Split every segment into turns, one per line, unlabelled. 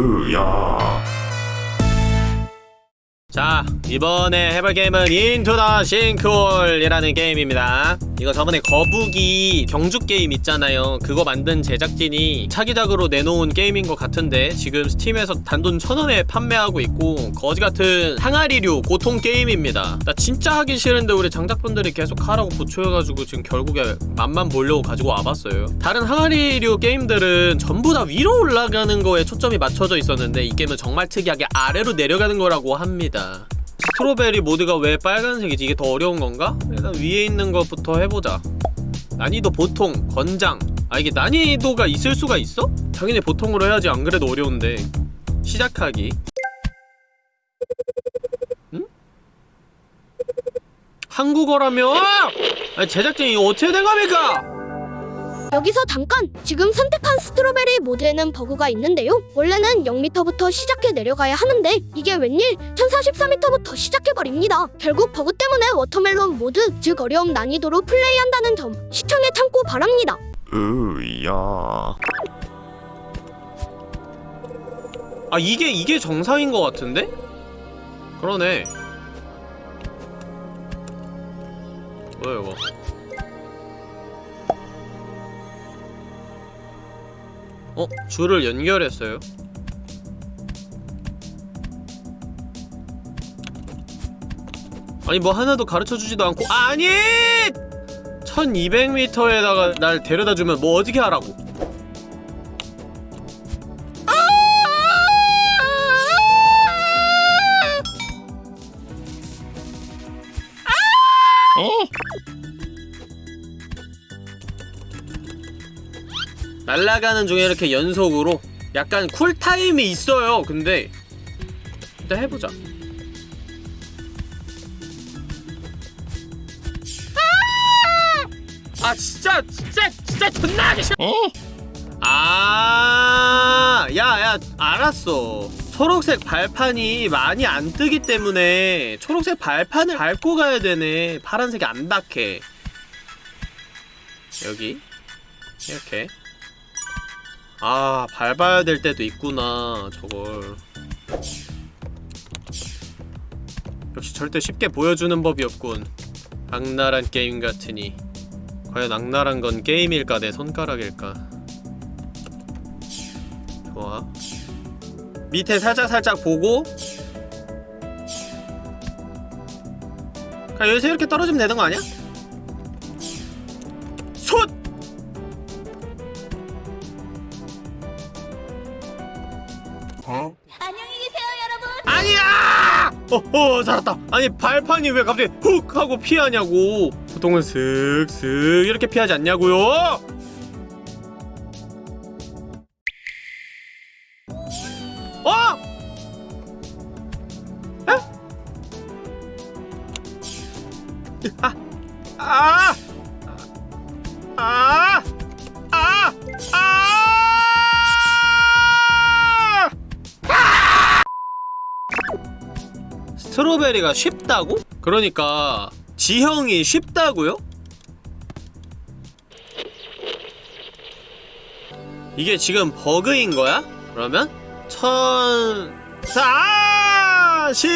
으야.
자 이번에 해볼 게임은 Into the Sinkhole이라는 게임입니다 이거 저번에 거북이 경주 게임 있잖아요. 그거 만든 제작진이 차기작으로 내놓은 게임인 것 같은데 지금 스팀에서 단돈 천원에 판매하고 있고 거지같은 항아리류 고통 게임입니다. 나 진짜 하기 싫은데 우리 장작분들이 계속 하라고 부추해가지고 지금 결국에 맛만 보려고 가지고 와봤어요. 다른 항아리류 게임들은 전부 다 위로 올라가는 거에 초점이 맞춰져 있었는데 이 게임은 정말 특이하게 아래로 내려가는 거라고 합니다 strawberry 모드가 왜 빨간색이지? 이게 더 어려운 건가? 일단 위에 있는 것부터 해보자 난이도 보통, 건장 아 이게 난이도가 있을 수가 있어? 당연히 보통으로 해야지 안 그래도 어려운데 시작하기 응? 한국어라며? 아니 제작진이 어떻게 된 겁니까?
여기서 잠깐! 지금 선택한 strawberry 모드에는 버그가 있는데요. 원래는 0m부터 시작해 내려가야 하는데 이게 웬일 1044m부터 시작해버립니다. 결국 버그 때문에 watermelon 모드, 즉 어려움 난이도로 플레이한다는 점 시청에 참고 바랍니다.
으야
아 이게 이게 정상인 것 같은데? 그러네 뭐야 이거 어? 줄을 연결했어요? 아니 뭐 하나도 가르쳐주지도 않고 아니! 1200m에다가 날 데려다주면 뭐 어떻게 하라고 날아가는 중에 이렇게 연속으로 약간 쿨타임이 있어요. 근데 일단 해보자. 아! 진짜 진짜 진짜 존나 하기 싫어. 아 야 야 알았어. 초록색 발판이 많이 안 뜨기 때문에 초록색 발판을 밟고 가야 되네. 파란색이 안 닿게 여기. 이렇게 아 밟아야 될 때도 있구나 저걸. 역시 절대 쉽게 보여주는 법이 없군. 악랄한 게임 같으니. 과연 악랄한 건 게임일까 내 손가락일까? 좋아. 밑에 살짝살짝 보고. 그냥 여기서 이렇게 떨어지면 되는 거 아니야? 어허 살았다 아니 발판이 왜 갑자기 훅 하고 피하냐고 보통은 슥슥 이렇게 피하지 않냐고요? 스트로베리가 쉽다고? 그러니까 지형이 쉽다고요? 이게 지금 버그인 거야? 그러면 천... 사십미터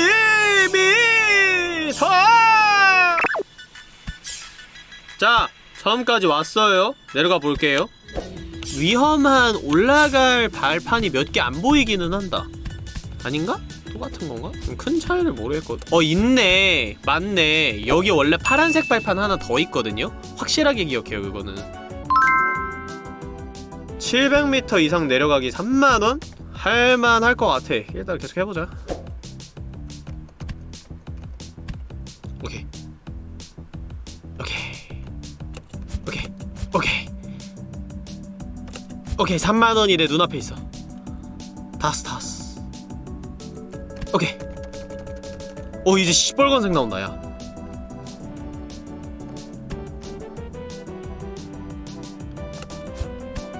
자, 처음까지 왔어요. 내려가 볼게요. 위험한 올라갈 발판이 몇 개 안 보이기는 한다. 아닌가? 똑같은 건가? 좀 큰 차이를 모르겠거든. 어, 있네. 맞네. 여기 원래 파란색 발판 하나 더 있거든요? 확실하게 기억해요, 그거는. 700m 이상 내려가기 3만원? 할만할 것 같아. 일단 계속 해보자. 오케이. 오케이. 오케이. 오케이. 오케이, 3만원이 내 눈앞에 있어. 다스, 다스. 오케이. 오, 이제 시뻘건색 나온다, 야.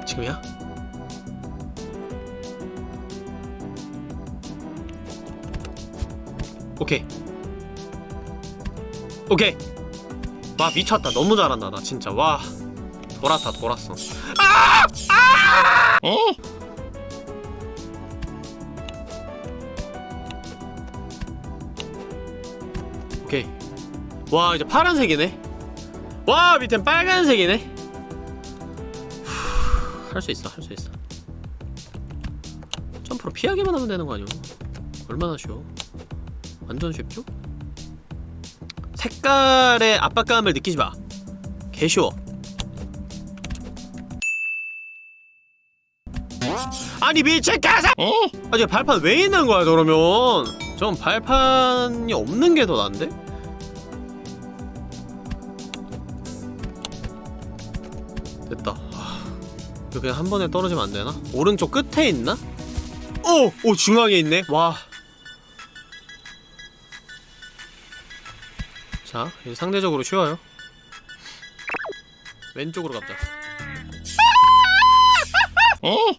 지금이야? 오케이 오케이 와 미쳤다 너무 잘한다 나 진짜 와 돌았다 돌았어 아! 아! 오케이. 와 이제 파란색이네. 와 밑엔 빨간색이네. 할 수 있어 할 수 있어. 점프로 피하기만 하면 되는 거 아니야? 얼마나 쉬워? 완전 쉽죠? 색깔의 압박감을 느끼지 마. 개쉬워. 아니 미친 가사! 아 이제 발판 왜 있는 거야 그러면? 전 발판이 없는 게 더 난데? 이거 그냥 한 번에 떨어지면 안 되나? 오른쪽 끝에 있나? 오! 오 중앙에 있네 와 자, 이제 상대적으로 쉬워요 왼쪽으로 가자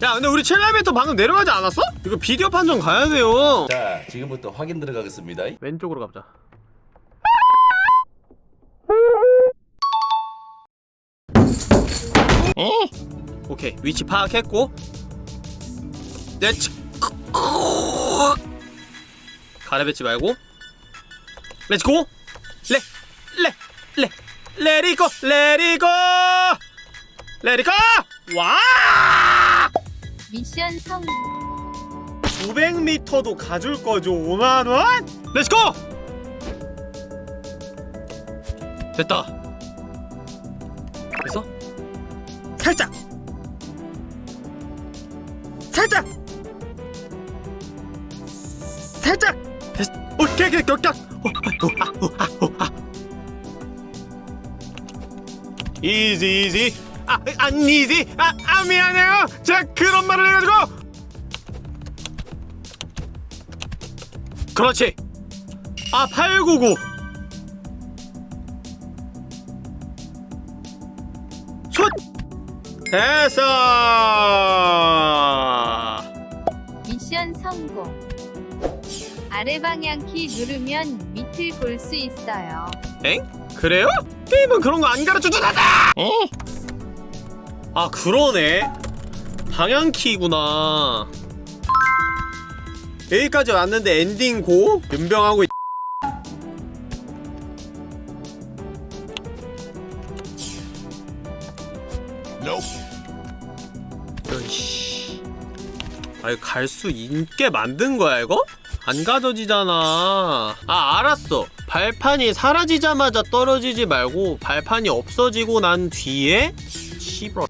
야 근데 우리 7레벨부터 방금 내려가지 않았어? 이거 비디오 판정 가야 돼요
자, 지금부터 확인 들어가겠습니다.
왼쪽으로 가보자 오케이 위치 파악했고. Let's 가래뱉지 말고. Let's go 레레레 레리고 레리고. 레리고. 와!
미션 성공.
900m도 가줄 거죠 5만원? Let's go! 됐다. 됐어? 살짝 이 오케이 오케이 이지 이지. 아, 안 이지. 아, 아 미안해요. 제가 그런 말을 해가지고. 그렇지. 아 899슛 됐어.
미션 성공. 아래 방향 키 누르면 밑을 볼 수 있어요.
엥? 그래요? 게임은 그런 거 안 가르쳐주잖아 아 그러네 방향 키구나 여기까지 왔는데 엔딩 고? 연병하고 있... 으이씨 아 이거 갈수 있게 만든 거야 이거? 안 가져지잖아. 아 알았어. 발판이 사라지자마자 떨어지지 말고 발판이 없어지고 난 뒤에 씨발.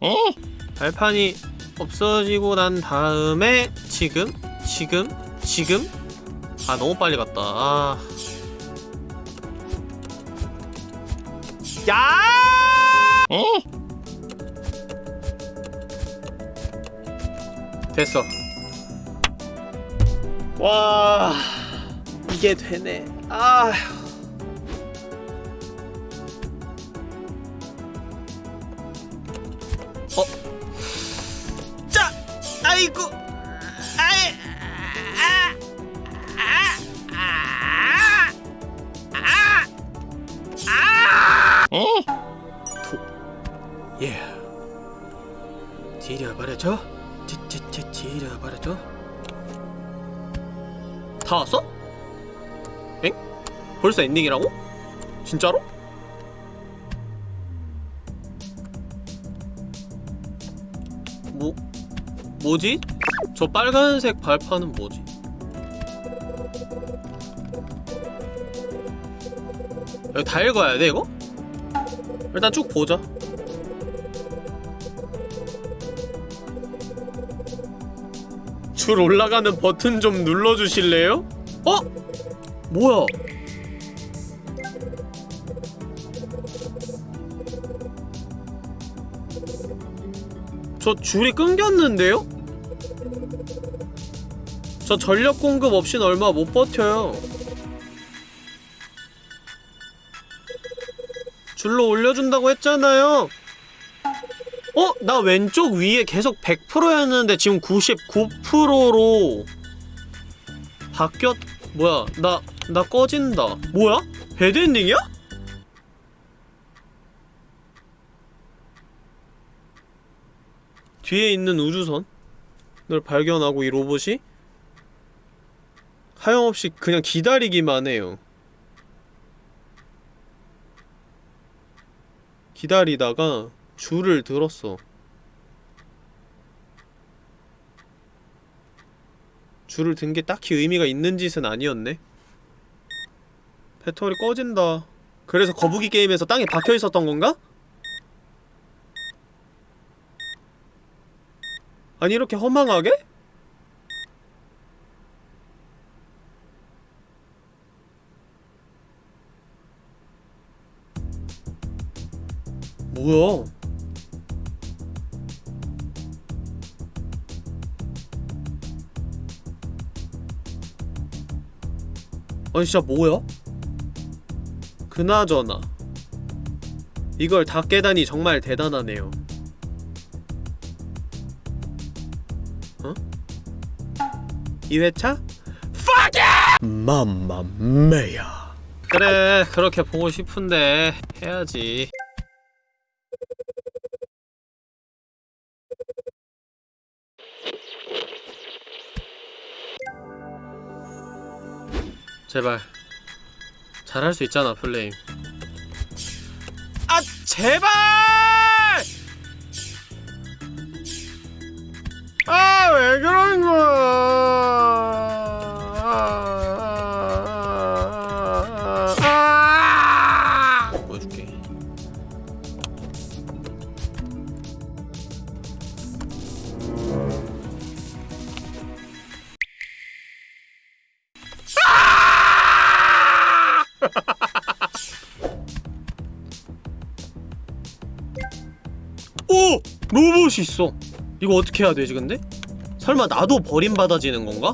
발판이 없어지고 난 다음에 지금? 지금? 지금? 아 너무 빨리 갔다. 아. 야! 됐어 와 이게 되네 아 어? 자 아이고 아이 아, 아, 아, 아, 아, 아. 도, 예. 지려버려줘. 다 왔어? 엥? 벌써 엔딩이라고? 진짜로? 뭐 뭐지? 저 빨간색 발판은 뭐지? 여기 다 읽어야 돼 이거? 일단 쭉 보자 줄 올라가는 버튼 좀 눌러주실래요? 어? 뭐야? 저 줄이 끊겼는데요? 저 전력 공급 없인 얼마 못 버텨요. 줄로 올려준다고 했잖아요. 어? 나 왼쪽 위에 계속 100%였는데 지금 99%로 바뀌었... 뭐야 나... 나 꺼진다 뭐야? 배드엔딩이야? 뒤에 있는 우주선을 발견하고 이 로봇이 하염없이 그냥 기다리기만 해요 기다리다가 줄을 들었어 줄을 든 게 딱히 의미가 있는 짓은 아니었네 배터리 꺼진다 그래서 거북이 게임에서 땅에 박혀 있었던 건가? 아니 이렇게 허망하게? 뭐야? 아니 진짜 뭐야? 그나저나 이걸 다 깨다니 정말 대단하네요 어? 2회차? Fuck it! 맘마메야 그래 그렇게 보고 싶은데 해야지 제발. 잘할 수 있잖아 플레임. 아 제발! 아 왜 그런 거야 로봇이 있어. 이거 어떻게 해야 되지 근데? 설마 나도 버림받아지는 건가?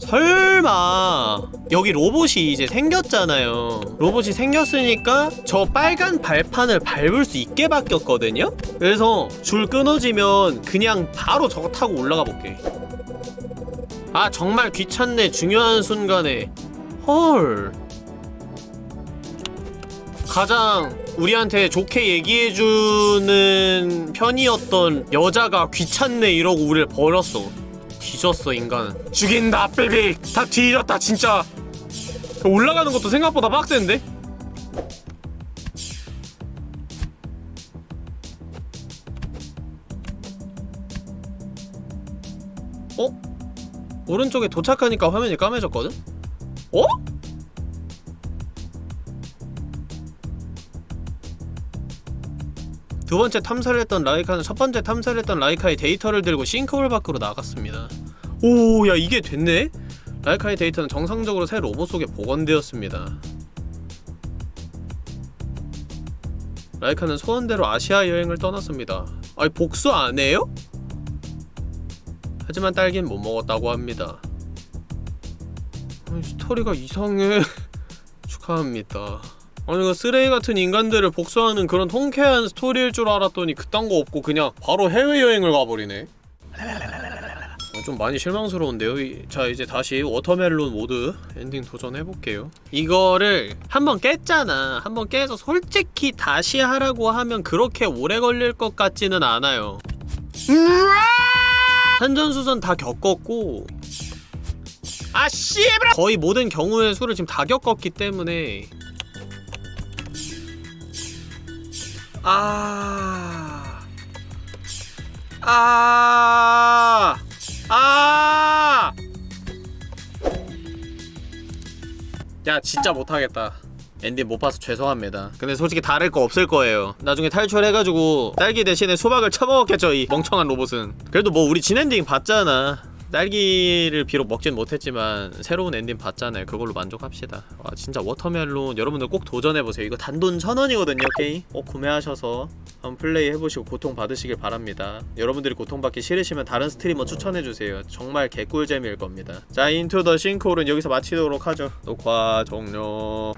설마. 여기 로봇이 이제 생겼잖아요. 로봇이 생겼으니까 저 빨간 발판을 밟을 수 있게 바뀌었거든요? 그래서 줄 끊어지면 그냥 바로 저거 타고 올라가 볼게. 아 정말 귀찮네. 중요한 순간에. 헐. 가장 우리한테 좋게 얘기해주는 편이었던 여자가 귀찮네 이러고 우리를 버렸어 뒤졌어 인간은 죽인다 삐빅 다 뒤졌다 진짜 올라가는 것도 생각보다 빡센데? 어? 오른쪽에 도착하니까 화면이 까매졌거든? 어? 두 번째 탐사를 했던 라이카는 첫 번째 탐사를 했던 라이카의 데이터를 들고 싱크홀 밖으로 나갔습니다. 오, 야 이게 됐네? 라이카의 데이터는 정상적으로 새 로봇 속에 복원되었습니다. 라이카는 소원대로 아시아 여행을 떠났습니다. 아니 복수 안 해요? 하지만 딸긴 못 먹었다고 합니다. 아니, 스토리가 이상해. 축하합니다. 아니 그 쓰레기 같은 인간들을 복수하는 그런 통쾌한 스토리일 줄 알았더니 그딴 거 없고 그냥 바로 해외여행을 가버리네. 어, 좀 많이 실망스러운데요? 이- 자 이제 다시 watermelon 모드 엔딩 도전해볼게요. 이거를 한번 깼잖아. 한번 깨서 솔직히 다시 하라고 하면 그렇게 오래 걸릴 것 같지는 않아요. 산전수전 다 겪었고 아 씨발! 거의 모든 경우의 수를 지금 다 겪었기 때문에 아. 아. 아. 야, 진짜 못하겠다. 엔딩 못 봐서 죄송합니다. 근데 솔직히 다를 거 없을 거예요. 나중에 탈출해가지고 딸기 대신에 수박을 처먹었겠죠, 이 멍청한 로봇은. 그래도 뭐 우리 진 엔딩 봤잖아. 딸기를 비록 먹진 못했지만 새로운 엔딩 봤잖아요. 그걸로 만족합시다. 와 진짜 watermelon 여러분들 꼭 도전해보세요. 이거 단돈 천원이거든요 게임. 꼭 구매하셔서 한번 플레이 해보시고 고통 받으시길 바랍니다. 여러분들이 고통받기 싫으시면 다른 스트리머 추천해주세요. 정말 개꿀잼일 겁니다. 자 인투 더 싱크홀은 여기서 마치도록 하죠. 녹화 종료.